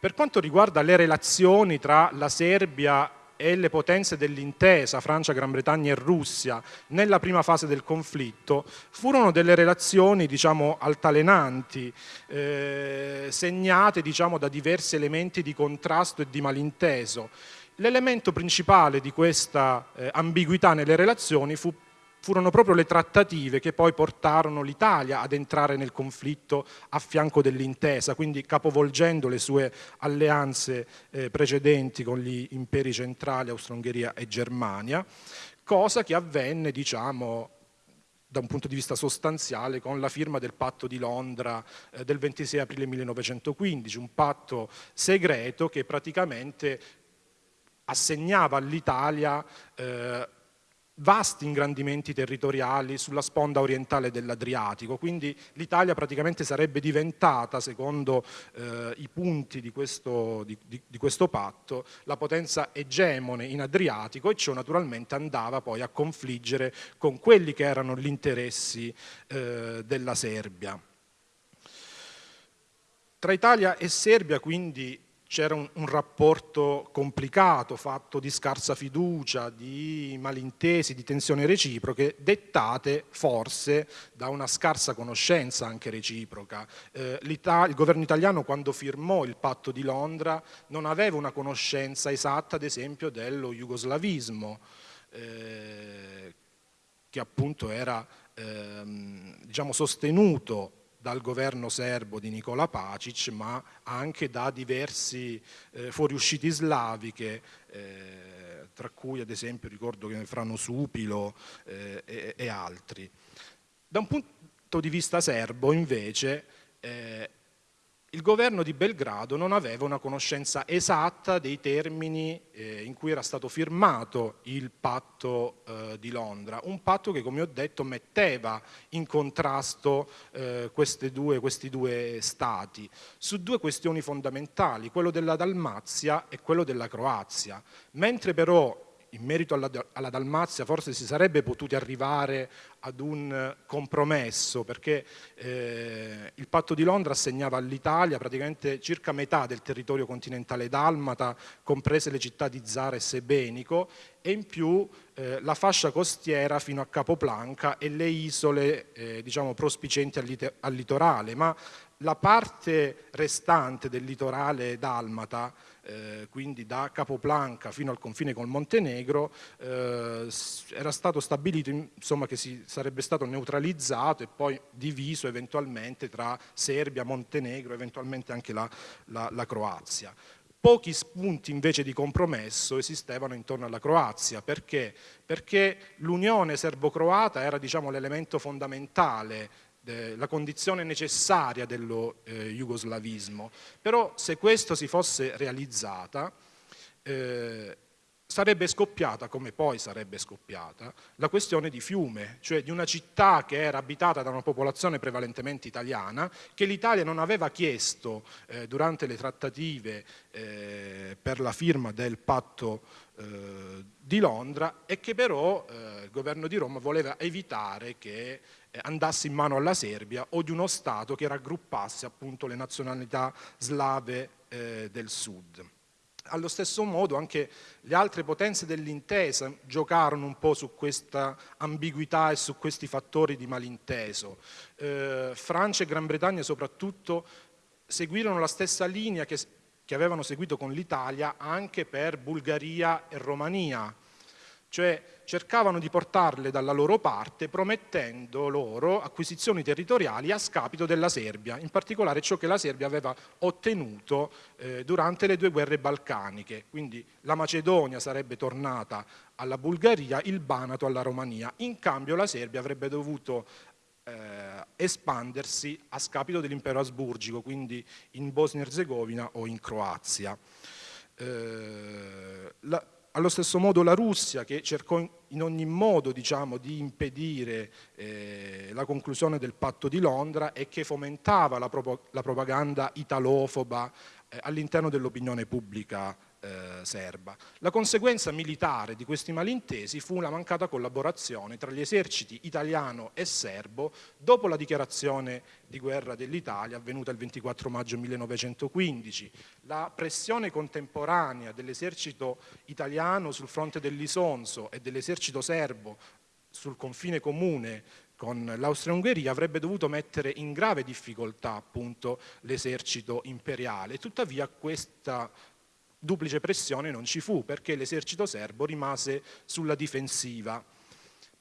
Speaker 4: Per quanto riguarda le relazioni tra la Serbia e le potenze dell'intesa, Francia, Gran Bretagna e Russia, nella prima fase del conflitto, furono delle relazioni diciamo, altalenanti, eh, segnate diciamo, da diversi elementi di contrasto e di malinteso. L'elemento principale di questa eh, ambiguità nelle relazioni fu furono proprio le trattative che poi portarono l'Italia ad entrare nel conflitto a fianco dell'intesa, quindi capovolgendo le sue alleanze eh, precedenti con gli imperi centrali, Austro-Ungheria e Germania, cosa che avvenne, diciamo, da un punto di vista sostanziale con la firma del patto di Londra eh, del 26 aprile 1915, un patto segreto che praticamente assegnava all'Italia eh, vasti ingrandimenti territoriali sulla sponda orientale dell'Adriatico, quindi l'Italia praticamente sarebbe diventata, secondo eh, i punti di questo, di, di, di questo, patto, la potenza egemone in Adriatico e ciò naturalmente andava poi a confliggere con quelli che erano gli interessi eh, della Serbia. Tra Italia e Serbia quindi c'era un, un, rapporto complicato, fatto di scarsa fiducia, di malintesi, di tensioni reciproche, dettate forse da una scarsa conoscenza anche reciproca. Eh, il governo italiano quando firmò il patto di Londra non aveva una conoscenza esatta, ad esempio, dello jugoslavismo, eh, che appunto era ehm, diciamo, sostenuto dal governo serbo di Nicola Pacic, ma anche da diversi eh, fuoriusciti slavi che, eh, tra cui ad esempio ricordo che Frano Supilo eh, e, e, altri. Da un punto di vista serbo invece eh, il governo di Belgrado non aveva una conoscenza esatta dei termini eh, in cui era stato firmato il patto eh, di Londra, un patto che come ho detto metteva in contrasto eh, due, questi due stati su due questioni fondamentali, quello della Dalmazia e quello della Croazia, mentre però in merito alla, alla, Dalmazia forse si sarebbe potuti arrivare ad un compromesso perché eh, il patto di Londra assegnava all'Italia praticamente circa metà del territorio continentale dalmata, comprese le città di Zara e Sebenico e in più eh, la fascia costiera fino a Capoplanca e le isole eh, diciamo, prospicenti al, al litorale, ma la parte restante del litorale dalmata eh, quindi da Capoplanca fino al confine col Montenegro, eh, era stato stabilito insomma, che si sarebbe stato neutralizzato e poi diviso eventualmente tra Serbia, Montenegro, eventualmente anche la, la, la Croazia. Pochi spunti invece di compromesso esistevano intorno alla Croazia, perché? Perché l'unione serbo-croata era diciamo, l'elemento fondamentale la condizione necessaria dello eh, jugoslavismo, però se questo si fosse realizzata eh, sarebbe scoppiata, come poi sarebbe scoppiata, la questione di Fiume, cioè di una città che era abitata da una popolazione prevalentemente italiana, che l'Italia non aveva chiesto eh, durante le trattative eh, per la firma del patto eh, di Londra e che però eh, il governo di Roma voleva evitare che eh, andasse in mano alla Serbia o di uno Stato che raggruppasse appunto le nazionalità slave eh, del sud. Allo stesso modo anche le altre potenze dell'intesa giocarono un po' su questa ambiguità e su questi fattori di malinteso. Eh, Francia e Gran Bretagna soprattutto seguirono la stessa linea che, che avevano seguito con l'Italia anche per Bulgaria e Romania, cioè cercavano di portarle dalla loro parte promettendo loro acquisizioni territoriali a scapito della Serbia, in particolare ciò che la Serbia aveva ottenuto eh, durante le due guerre balcaniche, quindi la Macedonia sarebbe tornata alla Bulgaria, il Banato alla Romania, in cambio la Serbia avrebbe dovuto eh, espandersi a scapito dell'impero asburgico, quindi in Bosnia-Herzegovina o in Croazia. Eh, la, allo stesso modo la Russia che cercò in ogni modo diciamo, di impedire eh, la conclusione del patto di Londra e che fomentava la, la propaganda italofoba eh, all'interno dell'opinione pubblica eh, serba. La conseguenza militare di questi malintesi fu la mancata collaborazione tra gli eserciti italiano e serbo dopo la dichiarazione di guerra dell'Italia avvenuta il 24 maggio 1915. La pressione contemporanea dell'esercito italiano sul fronte dell'Isonzo e dell'esercito serbo sul confine comune con l'Austria-Ungheria avrebbe dovuto mettere in grave difficoltà l'esercito imperiale. Tuttavia questa duplice pressione non ci fu perché l'esercito serbo rimase sulla difensiva.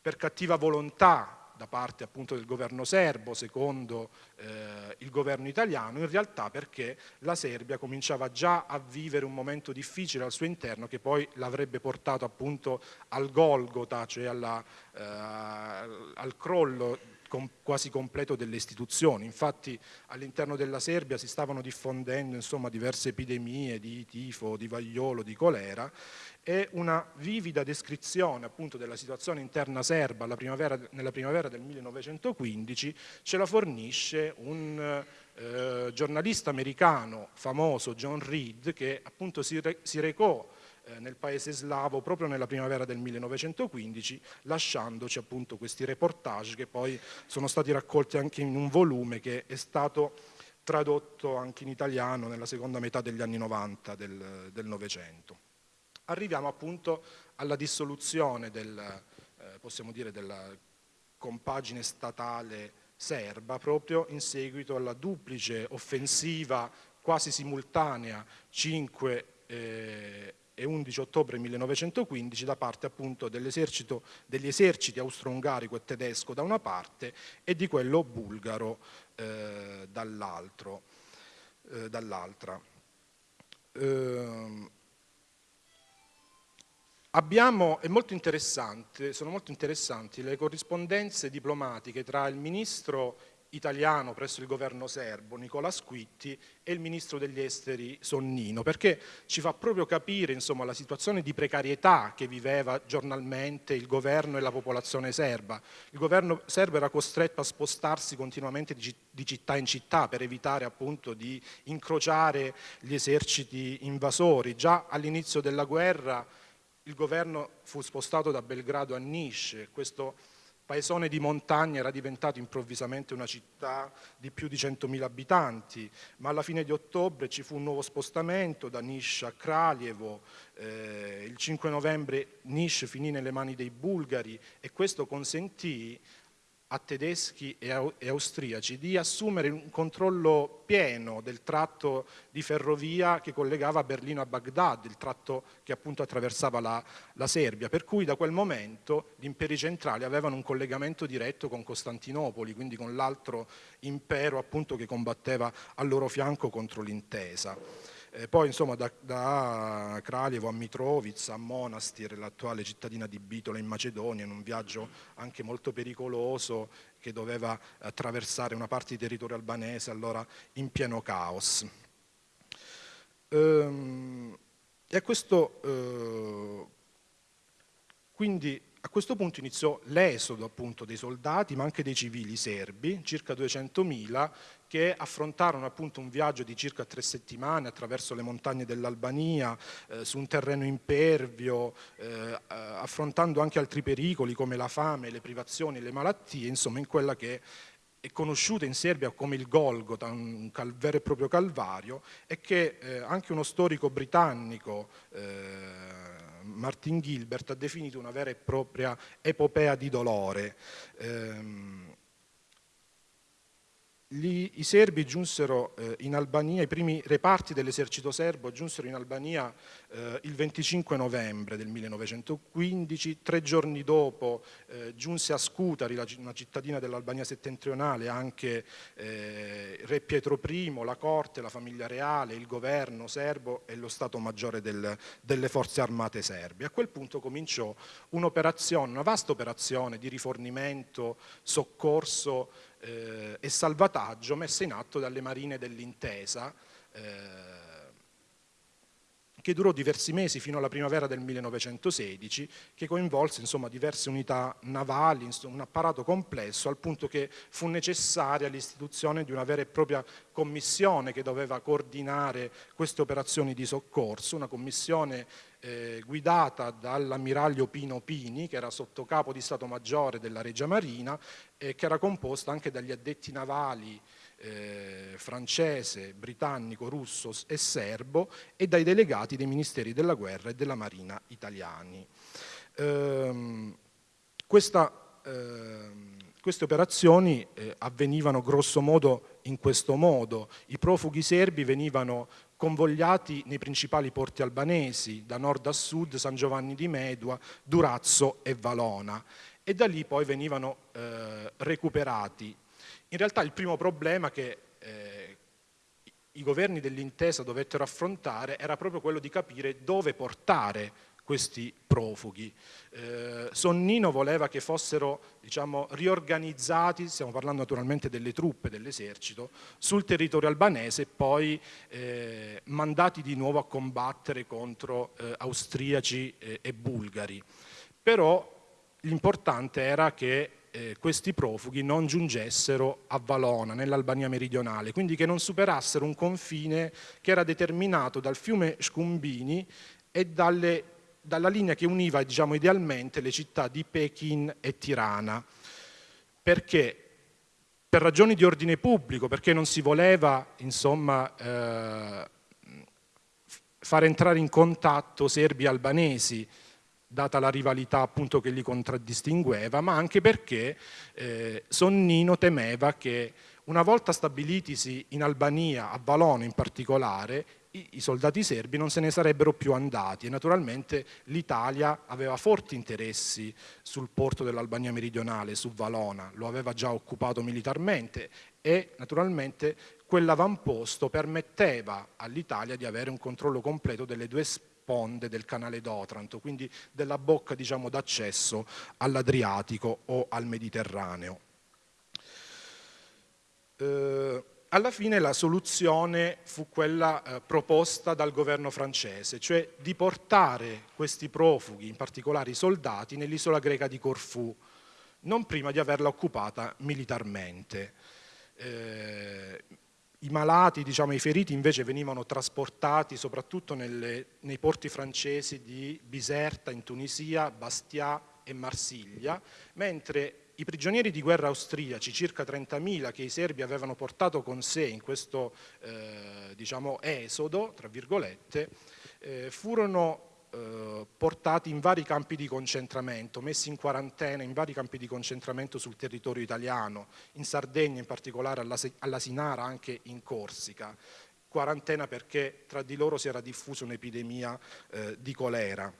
Speaker 4: Per cattiva volontà da parte appunto del governo serbo, secondo eh, il governo italiano, in realtà perché la Serbia cominciava già a vivere un momento difficile al suo interno che poi l'avrebbe portato appunto al Golgota, cioè alla, eh, al crollo com quasi completo delle istituzioni. Infatti all'interno della Serbia si stavano diffondendo insomma, diverse epidemie di tifo, di vagliolo, di colera e una vivida descrizione appunto della situazione interna serba primavera, nella primavera del 1915 ce la fornisce un eh, giornalista americano famoso, John Reed, che appunto si, re si recò nel paese slavo proprio nella primavera del 1915, lasciandoci appunto questi reportage che poi sono stati raccolti anche in un volume che è stato tradotto anche in italiano nella seconda metà degli anni 90 del, del Novecento. Arriviamo appunto alla dissoluzione del, eh, possiamo dire, della compagine statale serba proprio in seguito alla duplice offensiva quasi simultanea 5 eh, e 11 ottobre 1915 da parte appunto degli eserciti austro-ungarico e tedesco da una parte e di quello bulgaro eh, dall'altra. Eh, dall eh, Abbiamo, molto sono molto interessanti le corrispondenze diplomatiche tra il ministro italiano presso il governo serbo, Nicola Squitti, e il ministro degli esteri Sonnino, perché ci fa proprio capire insomma, la situazione di precarietà che viveva giornalmente il governo e la popolazione serba. Il governo serbo era costretto a spostarsi continuamente di, città in città per evitare appunto di incrociare gli eserciti invasori. Già all'inizio della guerra il governo fu spostato da Belgrado a Niš, questo paesone di montagna era diventato improvvisamente una città di più di 100.000 abitanti, ma alla fine di ottobre ci fu un nuovo spostamento da Niš a Kraljevo, eh, il 5 novembre Niš finì nelle mani dei bulgari e questo consentì a tedeschi e austriaci di assumere un controllo pieno del tratto di ferrovia che collegava Berlino a Baghdad, il tratto che appunto attraversava la, la Serbia, per cui da quel momento gli imperi centrali avevano un collegamento diretto con Costantinopoli, quindi con l'altro impero appunto che combatteva al loro fianco contro l'intesa. Eh, poi insomma da, da, Kraljevo a Mitrovica, a Monastir, l'attuale cittadina di Bitola in Macedonia, in un viaggio anche molto pericoloso che doveva attraversare una parte di territorio albanese allora in pieno caos. Ehm, e a questo, eh, quindi a questo punto iniziò l'esodo appunto dei soldati ma anche dei civili serbi, circa 200.000 che affrontarono appunto un viaggio di circa tre settimane attraverso le montagne dell'Albania, eh, su un terreno impervio, eh, affrontando anche altri pericoli come la fame, le privazioni, le malattie, insomma in quella che è conosciuta in Serbia come il Golgota, un vero e proprio calvario, e che eh, anche uno storico britannico, eh, Martin Gilbert, ha definito una vera e propria epopea di dolore. Eh, gli, I serbi giunsero eh, in Albania, i primi reparti dell'esercito serbo giunsero in Albania eh, il 25 novembre del 1915, tre giorni dopo eh, giunse a Scutari, la, una cittadina dell'Albania settentrionale, anche eh, re Pietro I, la corte, la famiglia reale, il governo serbo e lo Stato Maggiore del, delle forze armate serbe. A quel punto cominciò un'operazione, una vasta operazione di rifornimento, soccorso, eh, e salvataggio messa in atto dalle marine dell'intesa eh, che durò diversi mesi fino alla primavera del 1916, che coinvolse insomma, diverse unità navali, insomma, un apparato complesso, al punto che fu necessaria l'istituzione di una vera e propria commissione che doveva coordinare queste operazioni di soccorso, una commissione eh, guidata dall'ammiraglio Pino Pini, che era sottocapo di Stato Maggiore della Regia Marina e che era composta anche dagli addetti navali eh, francese, britannico, russo e serbo e dai delegati dei ministeri della guerra e della marina italiani. Ehm, questa, ehm, queste operazioni eh, avvenivano grosso modo in questo modo. I profughi serbi venivano convogliati nei principali porti albanesi, da nord a sud, San Giovanni di Medua, Durazzo e Valona, e da lì poi venivano eh, recuperati. In realtà il primo problema che eh, i governi dell'intesa dovettero affrontare era proprio quello di capire dove portare questi profughi. Eh, Sonnino voleva che fossero diciamo, riorganizzati, stiamo parlando naturalmente delle truppe dell'esercito, sul territorio albanese e poi eh, mandati di nuovo a combattere contro eh, austriaci eh, e bulgari. Però l'importante era che eh, questi profughi non giungessero a Valona, nell'Albania meridionale, quindi che non superassero un confine che era determinato dal fiume Scumbini e dalle dalla linea che univa diciamo, idealmente le città di Pekin e Tirana, perché? Per ragioni di ordine pubblico, perché non si voleva insomma, eh, far entrare in contatto serbi e albanesi, data la rivalità appunto che li contraddistingueva, ma anche perché eh, Sonnino temeva che una volta stabilitisi in Albania, a Valona in particolare, i, i soldati serbi non se ne sarebbero più andati e naturalmente l'Italia aveva forti interessi sul porto dell'Albania meridionale, su Valona, lo aveva già occupato militarmente e naturalmente quell'avamposto permetteva all'Italia di avere un controllo completo delle due sponde del canale d'Otranto, quindi della bocca diciamo, d'accesso all'Adriatico o al Mediterraneo. Eh, alla fine la soluzione fu quella eh, proposta dal governo francese, cioè di portare questi profughi, in particolare i soldati, nell'isola greca di Corfù, non prima di averla occupata militarmente. Eh, I malati, diciamo, i feriti invece venivano trasportati soprattutto nelle, nei porti francesi di Biserta in Tunisia, Bastia e Marsiglia, mentre i prigionieri di guerra austriaci, circa 30.000 che i serbi avevano portato con sé in questo eh, diciamo, esodo, tra virgolette, eh, furono eh, portati in vari campi di concentramento, messi in quarantena in vari campi di concentramento sul territorio italiano, in Sardegna in particolare, alla Sinara, anche in Corsica. Quarantena perché tra di loro si era diffusa un'epidemia eh, di colera.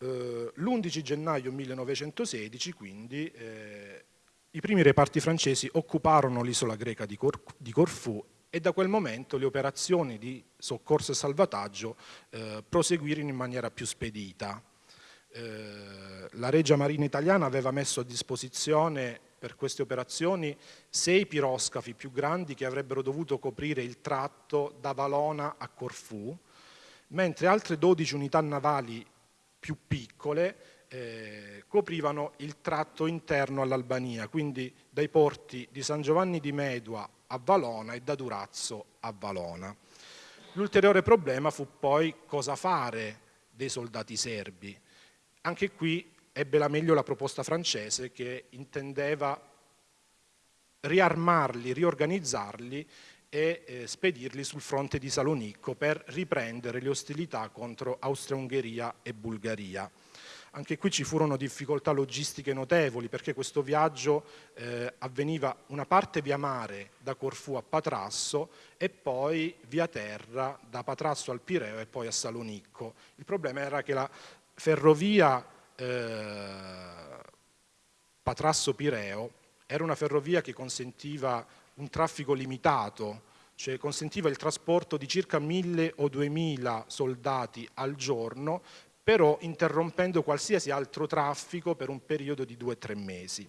Speaker 4: Eh, l'11 gennaio 1916 quindi eh, i primi reparti francesi occuparono l'isola greca di, Cor di, Corfù e da quel momento le operazioni di soccorso e salvataggio eh, proseguirono in maniera più spedita. Eh, la Regia Marina Italiana aveva messo a disposizione per queste operazioni sei piroscafi più grandi che avrebbero dovuto coprire il tratto da Valona a Corfù, mentre altre 12 unità navali più piccole eh, coprivano il tratto interno all'Albania, quindi dai porti di San Giovanni di Medua a Valona e da Durazzo a Valona. L'ulteriore problema fu poi cosa fare dei soldati serbi. Anche qui ebbe la meglio la proposta francese che intendeva riarmarli, riorganizzarli e eh, spedirli sul fronte di Salonicco per riprendere le ostilità contro Austria-Ungheria e Bulgaria. Anche qui ci furono difficoltà logistiche notevoli perché questo viaggio eh, avveniva una parte via mare da Corfù a Patrasso e poi via terra da Patrasso al Pireo e poi a Salonicco. Il problema era che la ferrovia eh, Patrasso-Pireo era una ferrovia che consentiva un traffico limitato, cioè consentiva il trasporto di circa 1000 o 2000 soldati al giorno, però interrompendo qualsiasi altro traffico per un periodo di due o tre mesi.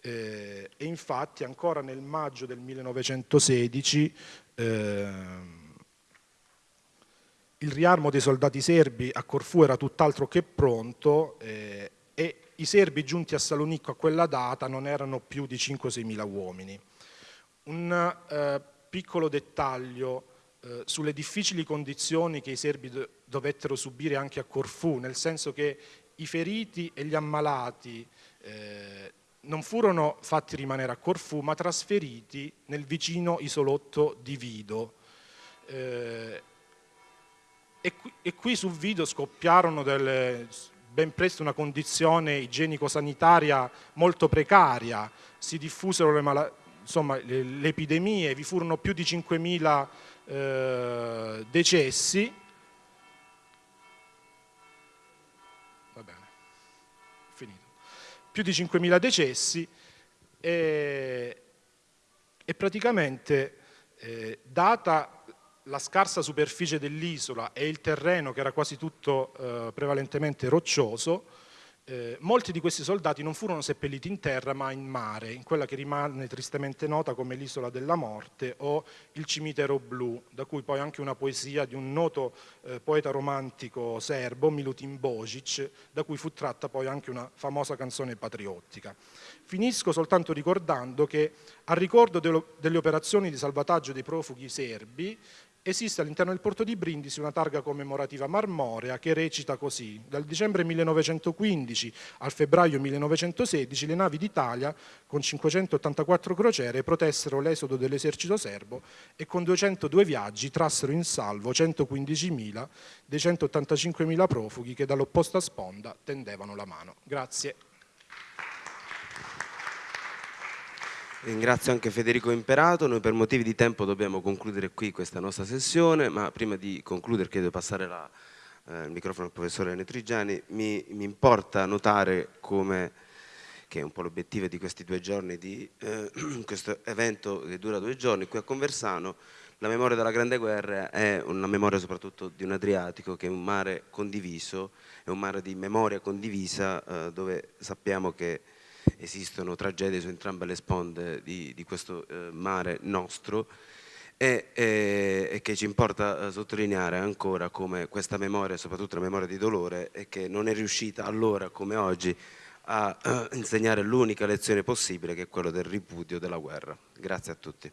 Speaker 4: Eh, e infatti ancora nel maggio del 1916 eh, il riarmo dei soldati serbi a Corfù era tutt'altro che pronto eh, e i serbi giunti a Salonicco a quella data non erano più di 5-6 mila uomini. Un eh, piccolo dettaglio eh, sulle difficili condizioni che i serbi dovettero subire anche a Corfù, nel senso che i feriti e gli ammalati eh, non furono fatti rimanere a Corfù, ma trasferiti nel vicino isolotto di Vido. Eh, e, qui, e, qui, su Vido scoppiarono delle, ben presto una condizione igienico-sanitaria molto precaria, si diffusero le insomma, le, le, epidemie, vi furono più di 5.000 eh, decessi, più di 5.000 decessi e, e praticamente eh, data la scarsa superficie dell'isola e il terreno che era quasi tutto eh, prevalentemente roccioso, eh, molti di questi soldati non furono seppelliti in terra ma in mare, in quella che rimane tristemente nota come l'isola della morte o il cimitero blu, da cui poi anche una poesia di un noto eh, poeta romantico serbo, Milutin Božić, da cui fu tratta poi anche una famosa canzone patriottica. Finisco soltanto ricordando che a ricordo delle operazioni di salvataggio dei profughi serbi Esiste all'interno del porto di Brindisi una targa commemorativa marmorea che recita così. Dal dicembre 1915 al febbraio 1916 le navi d'Italia con 584 crociere protessero l'esodo dell'esercito serbo e con 202 viaggi trassero in salvo 115.000 dei 185.000 profughi che dall'opposta sponda tendevano la mano. Grazie.
Speaker 1: Ringrazio anche Federico Imperato, noi per motivi di tempo dobbiamo concludere qui questa nostra sessione, ma prima di concludere chiedo di passare la, eh, il microfono al professore Netrigiani, mi, mi importa notare come, che è un po' l'obiettivo di questi due giorni, di eh, questo evento che dura due giorni qui a Conversano, la memoria della Grande Guerra è una memoria soprattutto di un Adriatico che è un mare condiviso, è un mare di memoria condivisa eh, dove sappiamo che esistono tragedie su entrambe le sponde di, di questo eh, mare nostro e, e, e, che ci importa eh, sottolineare ancora come questa memoria, soprattutto la memoria di dolore, e che non è riuscita allora come oggi a eh, insegnare l'unica lezione possibile che è quella del ripudio della guerra. Grazie a tutti.